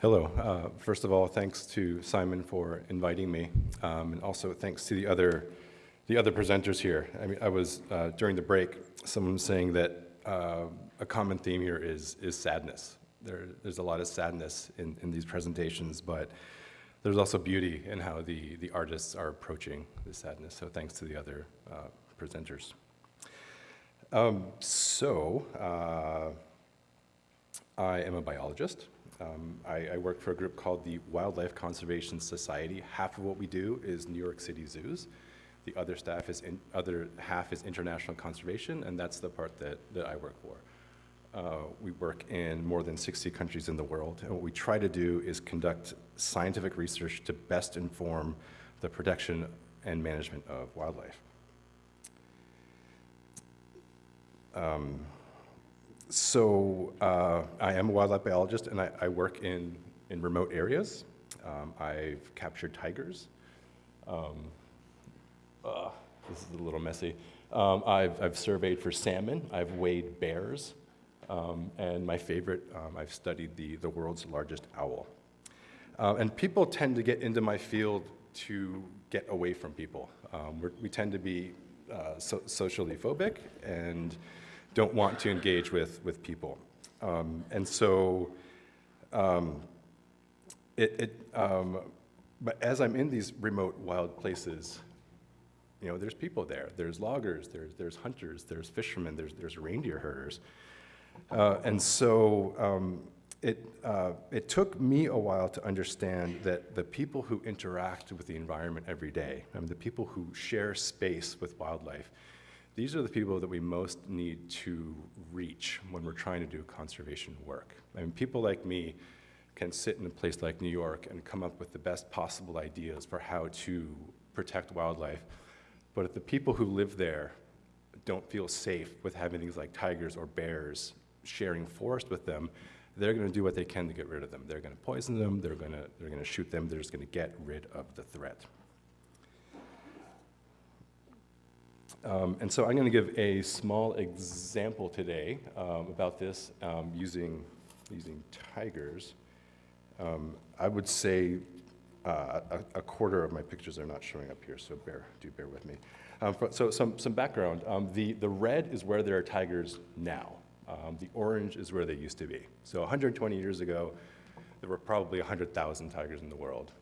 Hello. Uh, first of all, thanks to Simon for inviting me, um, and also thanks to the other, the other presenters here. I mean, I was uh, during the break, someone was saying that uh, a common theme here is is sadness. There, there's a lot of sadness in, in these presentations, but there's also beauty in how the the artists are approaching the sadness. So thanks to the other uh, presenters. Um, so uh, I am a biologist. Um, I, I, work for a group called the Wildlife Conservation Society. Half of what we do is New York City zoos. The other staff is in, other half is international conservation, and that's the part that, that I work for. Uh, we work in more than 60 countries in the world, and what we try to do is conduct scientific research to best inform the protection and management of wildlife. Um, so uh, I am a wildlife biologist and I, I work in, in remote areas. Um, I've captured tigers. Um, uh, this is a little messy. Um, I've, I've surveyed for salmon. I've weighed bears. Um, and my favorite, um, I've studied the, the world's largest owl. Uh, and people tend to get into my field to get away from people. Um, we tend to be uh, so socially phobic and don't want to engage with, with people. Um, and so um, it, it um, but as I'm in these remote wild places, you know, there's people there. There's loggers, there's, there's hunters, there's fishermen, there's, there's reindeer herders. Uh, and so um, it, uh, it took me a while to understand that the people who interact with the environment every day, I mean, the people who share space with wildlife, these are the people that we most need to reach when we're trying to do conservation work. I mean, people like me can sit in a place like New York and come up with the best possible ideas for how to protect wildlife, but if the people who live there don't feel safe with having things like tigers or bears sharing forest with them, they're going to do what they can to get rid of them. They're going to poison them, they're going to, they're going to shoot them, they're just going to get rid of the threat. Um, and so I'm going to give a small example today um, about this um, using, using tigers. Um, I would say uh, a, a, quarter of my pictures are not showing up here, so bear, do bear with me. Um, so some, some background. Um, the, the red is where there are tigers now. the orange is where they used to be. So 120 years ago, there were probably 100,000 tigers in the world.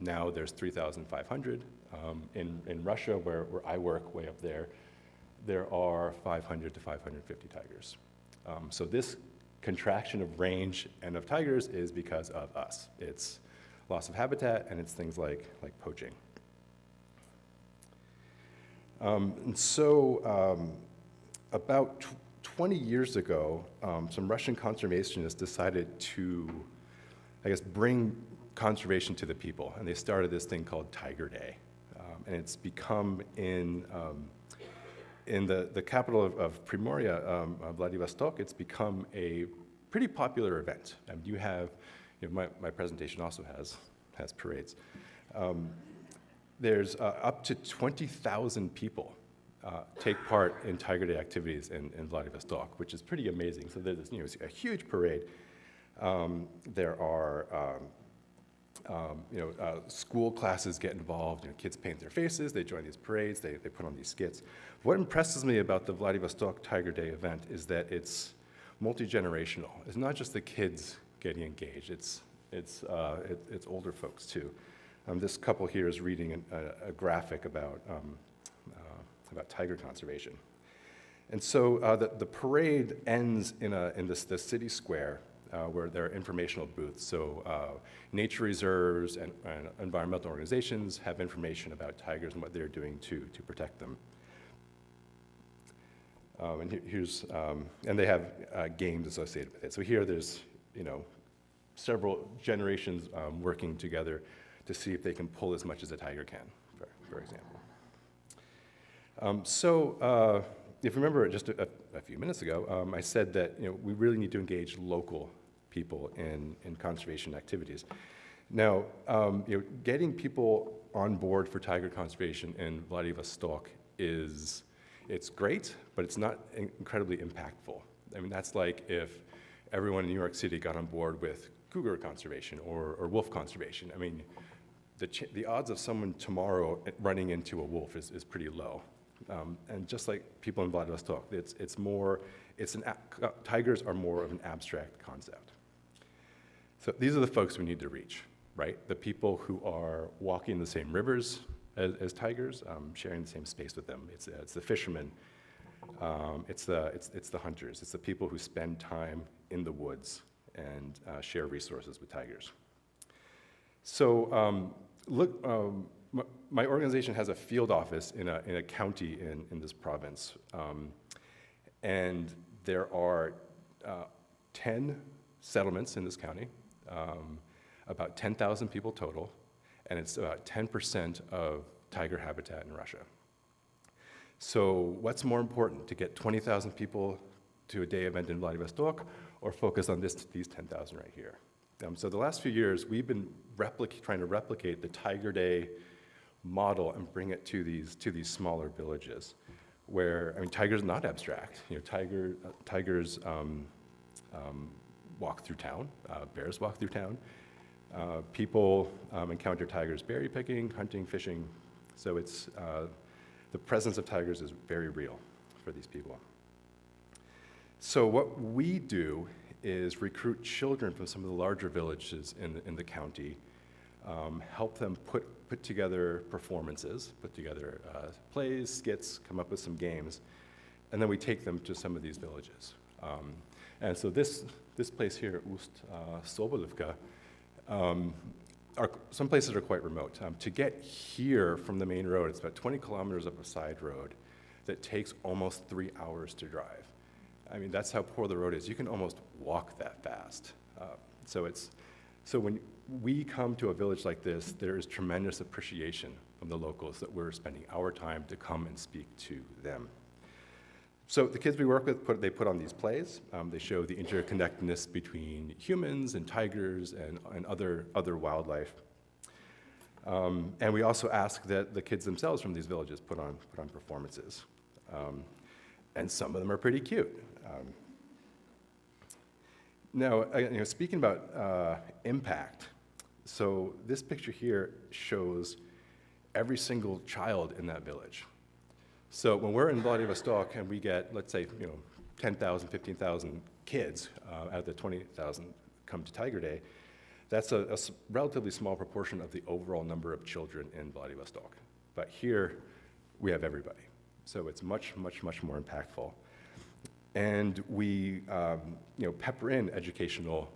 now there's 3,500. Um, in, in Russia, where, where I work way up there, there are 500 to 550 tigers. Um, so this contraction of range and of tigers is because of us. It's loss of habitat and it's things like, like poaching. Um, and so um, about 20 years ago, um, some Russian conservationists decided to, I guess, bring conservation to the people. And they started this thing called Tiger Day and it's become in um, in the, the capital of, of Primoria, um, Vladivostok, it's become a pretty popular event. And you have, you know, my, my presentation also has, has parades. Um, there's uh, up to 20,000 people uh, take part in Tiger Day activities in, in Vladivostok, which is pretty amazing. So there's you know, a huge parade. Um, there are um, you know, uh, school classes get involved, you know, kids paint their faces, they join these parades, they, they put on these skits. What impresses me about the Vladivostok Tiger Day event is that it's multi-generational. It's not just the kids getting engaged, it's, it's, uh, it, it's older folks too. Um, this couple here is reading an, a, a, graphic about, um, uh, about tiger conservation. And so uh, the, the parade ends in, a, in this, this city square where there are informational booths. So uh, nature reserves and, and, environmental organizations have information about tigers and what they're doing to, to protect them. Um, and here's, um, and they have uh, games associated with it. So here there's, you know, several generations um, working together to see if they can pull as much as a tiger can, for, for example. Um, so uh, if you remember just a, a few minutes ago, um, I said that you know, we really need to engage local people in, in conservation activities. Now, um, you know, getting people on board for tiger conservation in Vladivostok is, it's great, but it's not incredibly impactful. I mean, that's like if everyone in New York City got on board with cougar conservation or, or wolf conservation. I mean, the, the odds of someone tomorrow running into a wolf is, is pretty low. Um, and just like people in Vladivostok, it's, it's more, it's an, uh, tigers are more of an abstract concept. So these are the folks we need to reach, right? The people who are walking the same rivers as, as tigers, um, sharing the same space with them. It's, it's the fishermen, um, it's, the, it's, it's the hunters, it's the people who spend time in the woods and uh, share resources with tigers. So um, look, um, my, my organization has a field office in a, in a county in, in this province. Um, and there are uh, 10 settlements in this county, um, about 10,000 people total, and it's about 10% of tiger habitat in Russia. So what's more important, to get 20,000 people to a day event in Vladivostok or focus on this, these 10,000 right here? Um, so the last few years, we've been trying to replicate the Tiger Day model and bring it to these, to these smaller villages where, I mean, tigers not abstract. You know, tiger, uh, tigers um, um, walk through town, uh, bears walk through town. Uh, people um, encounter tigers berry picking, hunting, fishing. So it's, uh, the presence of tigers is very real for these people. So what we do is recruit children from some of the larger villages in the, in the county, um, help them put, put together performances, put together uh, plays, skits, come up with some games, and then we take them to some of these villages. Um, and so this, this place here, Ust uh, Sobolevka, um, are, some places are quite remote. Um, to get here from the main road, it's about 20 kilometers up a side road that takes almost three hours to drive. I mean, that's how poor the road is. You can almost walk that fast. Uh, so it's, so when we come to a village like this, there is tremendous appreciation from the locals that we're spending our time to come and speak to them. So the kids we work with, put, they put on these plays. Um, they show the interconnectedness between humans and tigers and, and other, other wildlife. Um, and we also ask that the kids themselves from these villages put on, put on performances. Um, and some of them are pretty cute. Um, now, uh, you know, speaking about uh, impact, so this picture here shows every single child in that village. So when we're in Vladivostok and we get, let's say, you know, 10,000, 15,000 kids uh, out of the 20,000 come to Tiger Day, that's a, a relatively small proportion of the overall number of children in Vladivostok. But here, we have everybody. So it's much, much, much more impactful. And we, um, you know, pepper in educational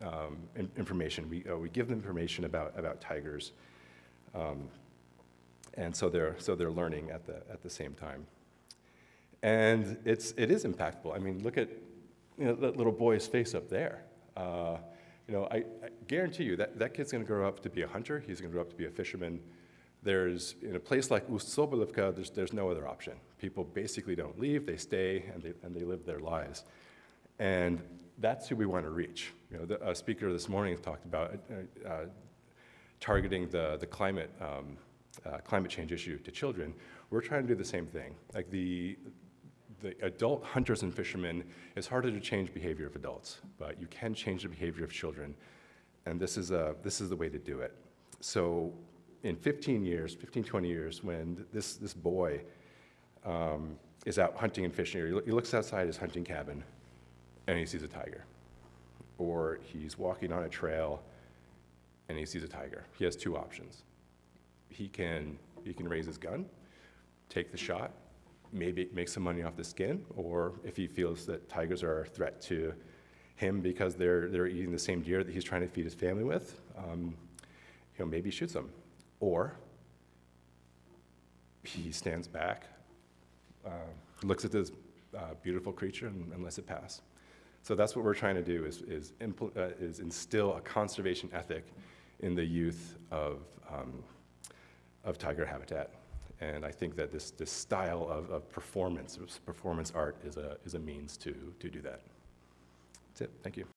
um, in information. We, uh, we give them information about, about tigers. Um, and so they're, so they're learning at the, at the same time. And it's, it is impactful. I mean, look at you know, that little boy's face up there. Uh, you know, I, I, guarantee you that that kid's going to grow up to be a hunter. He's going to grow up to be a fisherman. There's, in a place like Ust-Sobolevka, there's, there's no other option. People basically don't leave, they stay, and they, and they live their lives. And that's who we want to reach. You know, the speaker this morning talked about uh, uh, targeting the, the climate, um, uh, climate change issue to children. We're trying to do the same thing. Like the, the adult hunters and fishermen, it's harder to change behavior of adults, but you can change the behavior of children. And this is, a, this is the way to do it. So in 15 years, 15, 20 years, when this, this boy um, is out hunting and fishing, or he looks outside his hunting cabin and he sees a tiger. Or he's walking on a trail and he sees a tiger. He has two options. He can, he can raise his gun, take the shot, maybe make some money off the skin, or if he feels that tigers are a threat to him because they're, they're eating the same deer that he's trying to feed his family with, um, you know, maybe shoots them. Or he stands back, uh, looks at this uh, beautiful creature and, and, lets it pass. So that's what we're trying to do is, is, uh, is instill a conservation ethic in the youth of, um, of tiger habitat. And I think that this, this style of, of performance, performance art is a, is a means to, to do that. That's it. Thank you.